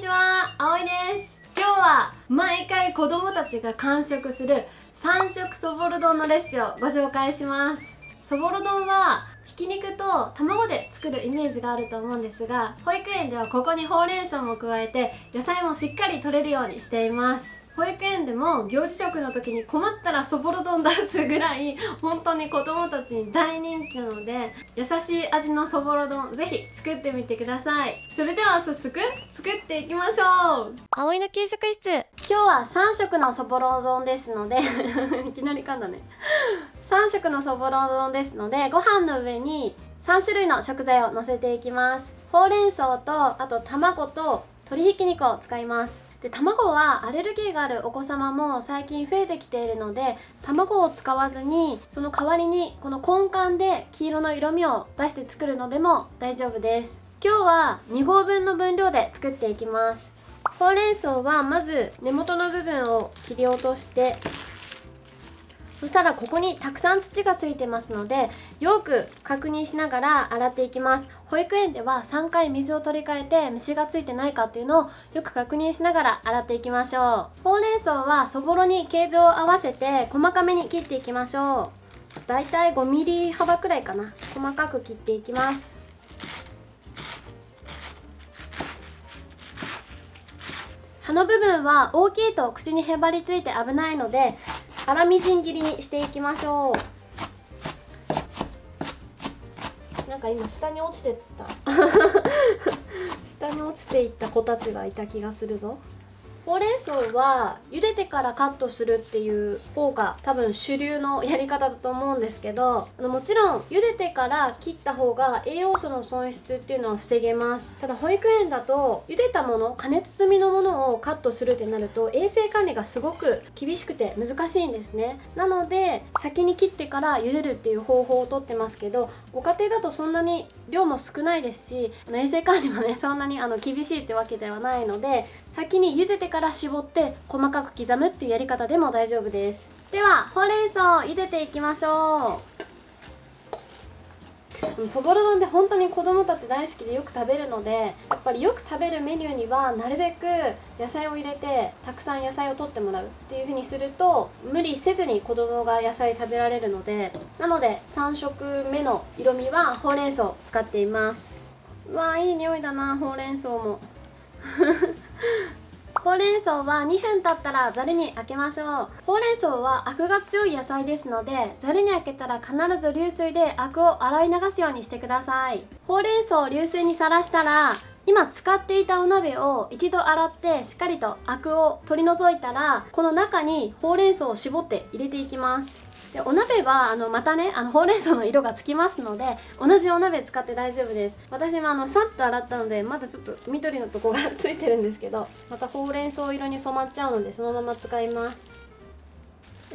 にちは、あおいです。今日は毎回子供たちが完食する3色そぼろ丼のレシピをご紹介します。そぼろ丼はひき肉と卵で作るイメージがあると思うんですが保育園ではここにほうれん草も加えて野菜もしっかり取れるようにしています。保育園でも行事食の時に困ったらそぼろ丼出すぐらい本当に子供たちに大人気なので優しい味のそぼろ丼ぜひ作ってみてください。それでは早速作っていきましょう。葵の給食室。今日は3色のそぼろ丼ですので いきなり噛んだね。3色のそぼろ丼ですのでご飯の上に3種類の食材を乗せていきます。ほうれん草とあと卵と鶏ひき肉を使います。で卵はアレルギーがあるお子様も最近増えてきているので卵を使わずにその代わりにこの根幹で黄色の色味を出して作るのでも大丈夫です。今日は2合分の分量で作っていきます。ほうれん草はまず根元の部分を切り落としてそしたらここにたくさん土がついてますのでよく確認しながら洗っていきます。保育園では3回水を取り替えて虫がついてないかっていうのをよく確認しながら洗っていきましょう。ほうれん草はそぼろに形状を合わせて細かめに切っていきましょう。だいたい 5mm 幅くらいかな。細かく切っていきます。葉の部分は大きいと口にへばりついて危ないので粗みじん切りにしていきましょう。なんか今下に落ちてった。下に落ちていった子たちがいた気がするぞほうれん草は茹でてからカットするっていう方が多分主流のやり方だと思うんですけどあのもちろん茹でてから切った方が栄養素の損失っていうのは防げます。ただ保育園だと茹でたもの加熱済みのものをカットするってなると衛生管理がすごく厳しくて難しいんですね。なので先に切ってから茹でるっていう方法をとってますけどご家庭だとそんなに量も少ないですし衛生管理もねそんなにあの厳しいってわけではないので先に茹でてから絞って細かく刻むっていうやり方でも大丈夫です。ではほうれん草を茹でていきましょう。そぼろ丼って本当に子供たち大好きでよく食べるのでやっぱりよく食べるメニューにはなるべく野菜を入れてたくさん野菜を取ってもらうっていう風にすると無理せずに子供が野菜食べられるのでなので3色目の色味はほうれん草を使っています。わーいい匂いだなほうれん草も。ほうれん草は2分経ったらざるにあけましょう。ほうれん草はアクが強い野菜ですのでザルにあけたら必ず流水でアクを洗い流すようにしてください。ほうれん草を流水にさらしたら今使っていたお鍋を一度洗ってしっかりとアクを取り除いたらこの中にほうれん草を絞って入れていきます。でお鍋はあのまたねあのほうれん草の色がつきますので同じお鍋使って大丈夫です。私もあのさっと洗ったのでまだちょっと緑のとこがついてるんですけどまたほうれん草色に染まっちゃうのでそのまま使います。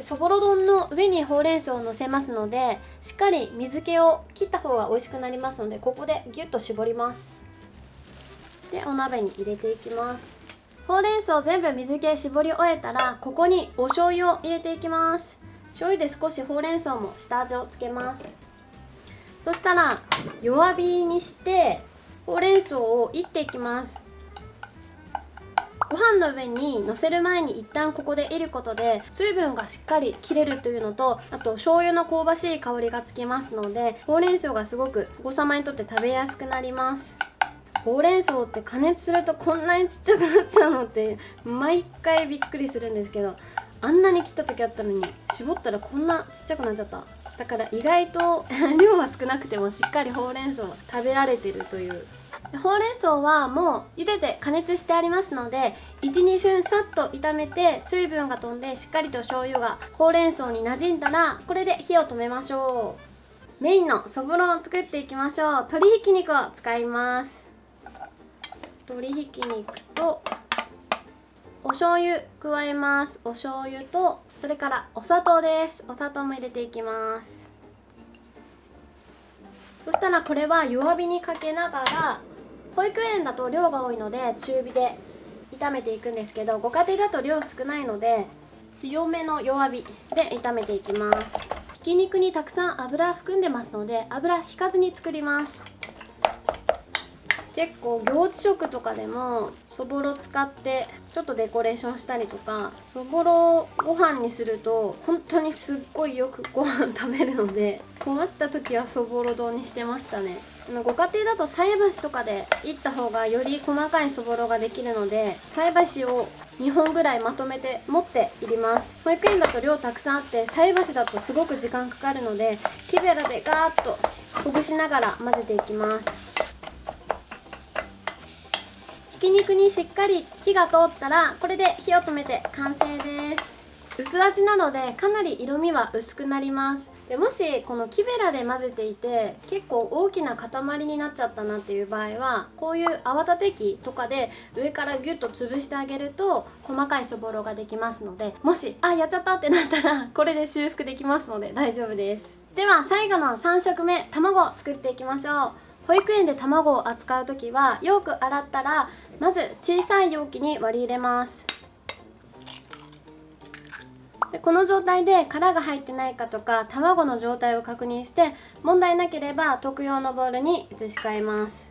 そぼろ丼の上にほうれん草をのせますのでしっかり水気を切った方が美味しくなりますのでここでギュッと絞ります。でお鍋に入れていきます。ほうれん草全部水気絞り終えたらここにお醤油を入れていきます。醤油で少しほうれん草も下味をつけます。そしたら弱火にしてほうれん草をいっていきます。ご飯の上にのせる前に一旦ここでいることで水分がしっかり切れるというのとあと醤油の香ばしい香りがつきますのでほうれん草がすごくお子様にとって食べやすくなります。ほうれん草って加熱するとこんなにちっちゃくなっちゃうのって毎回びっくりするんですけどあんなに切った時あったのに絞ったらこんなちっちゃくなっちゃった。だから意外と 量は少なくてもしっかりほうれん草は食べられてるという。ほうれん草はもう茹でて加熱してありますので12分さっと炒めて水分が飛んでしっかりと醤油がほうれん草に馴染んだらこれで火を止めましょう。メインのそぼろを作っていきましょう。鶏ひき肉を使います。鶏ひき肉とお醤油加えます。お醤油とそれからお砂糖です。お砂糖も入れていきます。そしたらこれは弱火にかけながら保育園だと量が多いので中火で炒めていくんですけどご家庭だと量少ないので強めの弱火で炒めていきます。ひき肉にたくさん油含んでますので油引かずに作ります。結構行事食とかでもそぼろ使ってちょっとデコレーションしたりとかそぼろをご飯にすると本当にすっごいよくご飯食べるので困った時はそぼろ丼にしてましたね。ご家庭だと菜箸とかでいった方がより細かいそぼろができるので菜箸を2本ぐらいまとめて持っていります。保育園だと量たくさんあって菜箸だとすごく時間かかるので木べらでガーッとほぐしながら混ぜていきます。ひき肉にしっかり火が通ったらこれで火を止めて完成です。薄味なのでかなり色味は薄くなります。でもしこの木べらで混ぜていて結構大きな塊になっちゃったなっていう場合はこういう泡立て器とかで上からギュッと潰してあげると細かいそぼろができますのでもしあやっちゃったってなったらこれで修復できますので大丈夫です。では最後の3食目卵を作っていきましょう。保育園で卵を扱う時はよく洗ったらまず小さい容器に割り入れます。でこの状態で殻が入ってないかとか卵の状態を確認して問題なければ特用のボウルに移し替えます。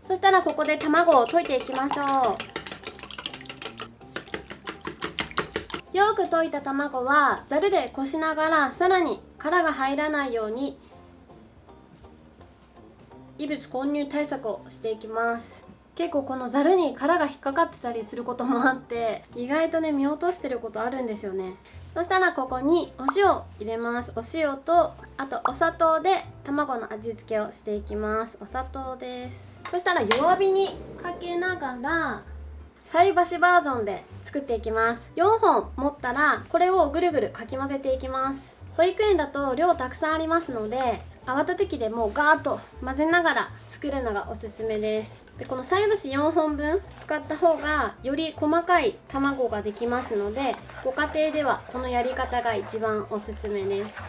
そしたらここで卵を溶いていきましょう。よく溶いた卵はざるでこしながらさらに殻が入らないように異物混入対策をしていきます。結構このざるに殻が引っかかってたりすることもあって意外とね見落としてることあるんですよね。そしたらここにお塩入れます。お塩とあとお砂糖で卵の味付けをしていきます。お砂糖です。そしたら弱火にかけながら菜箸バージョンで作っていきます。4本持ったらこれをぐるぐるかき混ぜていきます。保育園だと量たくさんありますので泡立て器でもうガーッと混ぜながら作るのがおすすめです。でこの菜箸4本分使った方がより細かい卵ができますのでご家庭ではこのやり方が一番おすすめです。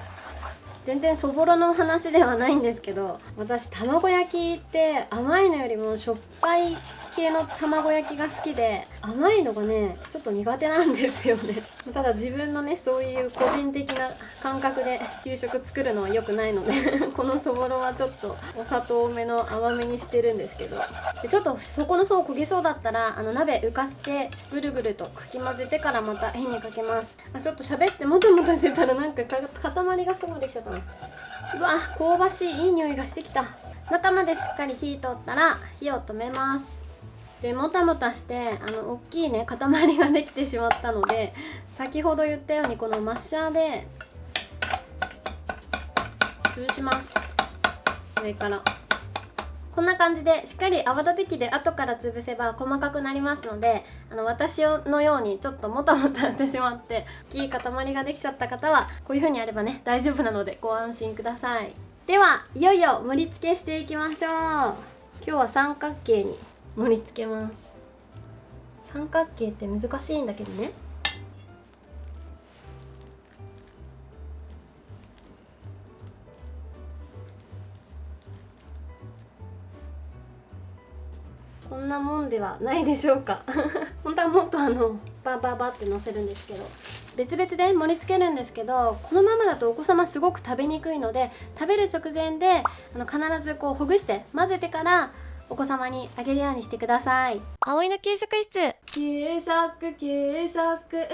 全然そぼろの話ではないんですけど私卵焼きって甘いのよりもしょっぱい系の卵焼きが好きで甘いのがねちょっと苦手なんですよね。ただ自分のねそういう個人的な感覚で給食作るのは良くないので このそぼろはちょっとお砂糖多めの甘めにしてるんですけど。でちょっと底の方焦げそうだったらあの鍋浮かせてぐるぐるとかき混ぜてからまた火にかけます。あちょっと喋ってもたもたしてたらなんか塊がすごいできちゃったな。うわ香ばしいいい匂いがしてきた。中までしっかり火通ったら火を止めます。でもたもたしてあの大きいね塊ができてしまったので先ほど言ったようにこのマッシャーで潰します。上から。こんな感じでしっかり泡立て器で後から潰せば細かくなりますのであの私のようにちょっともたもたしてしまって大きい塊ができちゃった方はこういう風にやればね大丈夫なのでご安心ください。ではいよいよ盛り付けしていきましょう。今日は三角形に盛り付けます。三角形って難しいんだけどね。こんなもんではないでしょうか。本当はもっとあのバババってのせるんですけど別々で盛り付けるんですけどこのままだとお子様すごく食べにくいので食べる直前であの必ずこうほぐして混ぜてからお子様にあげるようにしてください。葵の給食室。給食給食嬉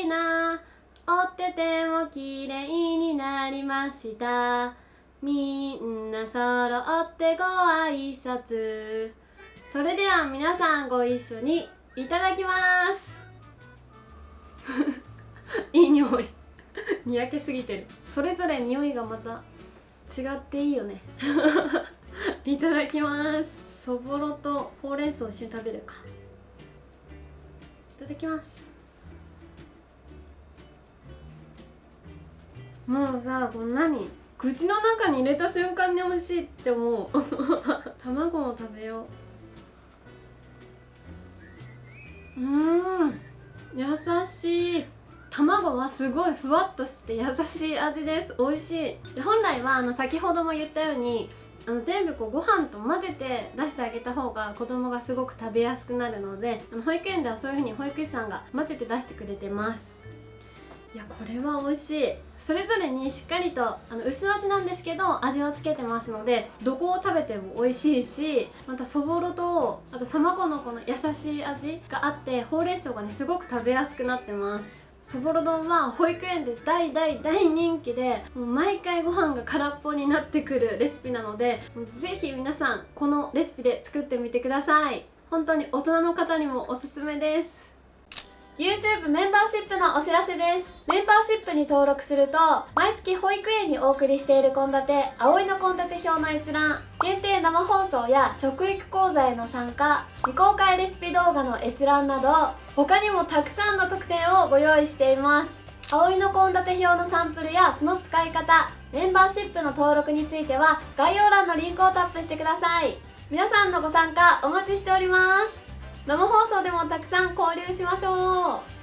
しいな。折ってても綺麗になりました。みんな揃ってご挨拶。それでは皆さんご一緒にいただきます。いい匂い。にやけすぎてる。それぞれ匂いがまた違っていいよねいただきます。そぼろとほうれん草を一緒に食べるか。いただきます。もうさこんなに口の中に入れた瞬間に美味しいって思う。卵も食べよう。うん優しい。卵はすごいふわっとして優しい味です。美味しい。本来はあの先ほども言ったようにあの全部こうご飯と混ぜて出してあげた方が子供がすごく食べやすくなるのであの保育園ではそういう風に保育士さんが混ぜて出してくれてます。いやこれは美味しい。それぞれにしっかりとあの薄味なんですけど味をつけてますのでどこを食べても美味しいしまたそぼろとあと卵のこの優しい味があってほうれん草がねすごく食べやすくなってます。そぼろ丼は保育園で大大大人気でもう毎回ご飯が空っぽになってくるレシピなのでもうぜひ皆さんこのレシピで作ってみてください。本当に大人の方にもおすすめです。YouTube メンバーシップのお知らせです。メンバーシップに登録すると毎月保育園にお送りしている献立葵の献立表の閲覧限定生放送や食育講座への参加未公開レシピ動画の閲覧など他にもたくさんの特典をご用意しています。葵の献立表のサンプルやその使い方メンバーシップの登録については概要欄のリンクをタップしてください。皆さんのご参加お待ちしております。生放送でもたくさん交流しましょう。